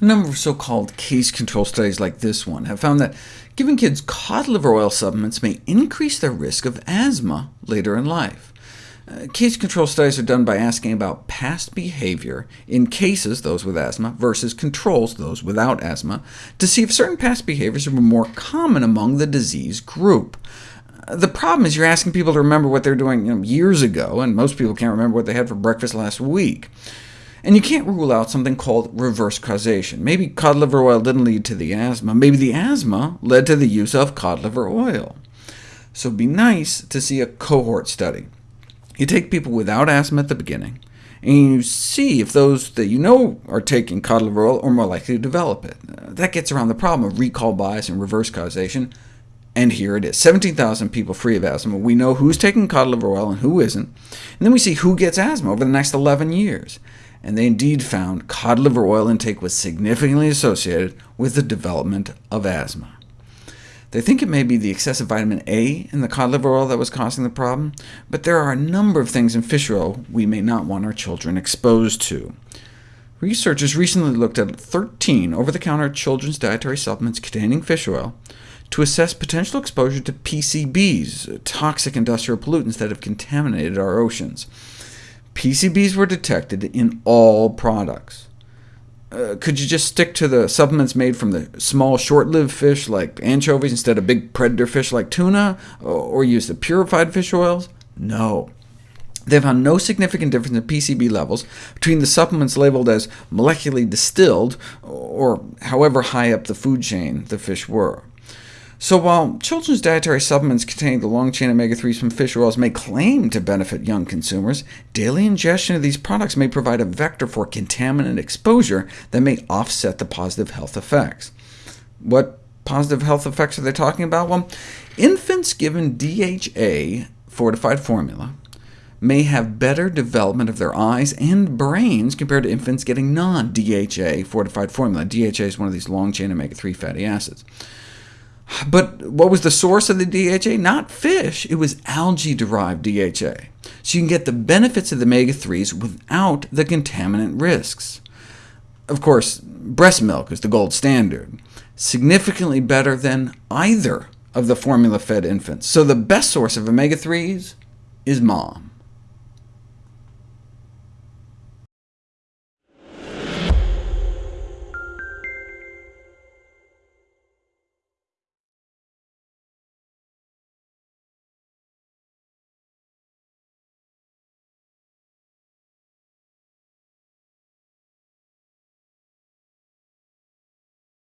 A number of so-called case control studies like this one have found that giving kids cod liver oil supplements may increase their risk of asthma later in life. Uh, case control studies are done by asking about past behavior in cases, those with asthma, versus controls, those without asthma, to see if certain past behaviors were more common among the disease group. Uh, the problem is you're asking people to remember what they were doing you know, years ago, and most people can't remember what they had for breakfast last week. And you can't rule out something called reverse causation. Maybe cod liver oil didn't lead to the asthma. Maybe the asthma led to the use of cod liver oil. So it'd be nice to see a cohort study. You take people without asthma at the beginning, and you see if those that you know are taking cod liver oil are more likely to develop it. Uh, that gets around the problem of recall bias and reverse causation, and here it is, 17,000 people free of asthma. We know who's taking cod liver oil and who isn't, and then we see who gets asthma over the next 11 years and they indeed found cod liver oil intake was significantly associated with the development of asthma. They think it may be the excessive vitamin A in the cod liver oil that was causing the problem, but there are a number of things in fish oil we may not want our children exposed to. Researchers recently looked at 13 over-the-counter children's dietary supplements containing fish oil to assess potential exposure to PCBs, toxic industrial pollutants that have contaminated our oceans. PCBs were detected in all products. Uh, could you just stick to the supplements made from the small, short-lived fish like anchovies instead of big predator fish like tuna, or use the purified fish oils? No. They found no significant difference in PCB levels between the supplements labeled as molecularly distilled, or however high up the food chain the fish were. So while children's dietary supplements containing the long-chain omega-3s from fish oils may claim to benefit young consumers, daily ingestion of these products may provide a vector for contaminant exposure that may offset the positive health effects. What positive health effects are they talking about? Well, infants given DHA fortified formula may have better development of their eyes and brains compared to infants getting non-DHA fortified formula. DHA is one of these long-chain omega-3 fatty acids. But what was the source of the DHA? Not fish, it was algae-derived DHA. So you can get the benefits of the omega-3s without the contaminant risks. Of course, breast milk is the gold standard, significantly better than either of the formula-fed infants. So the best source of omega-3s is mom.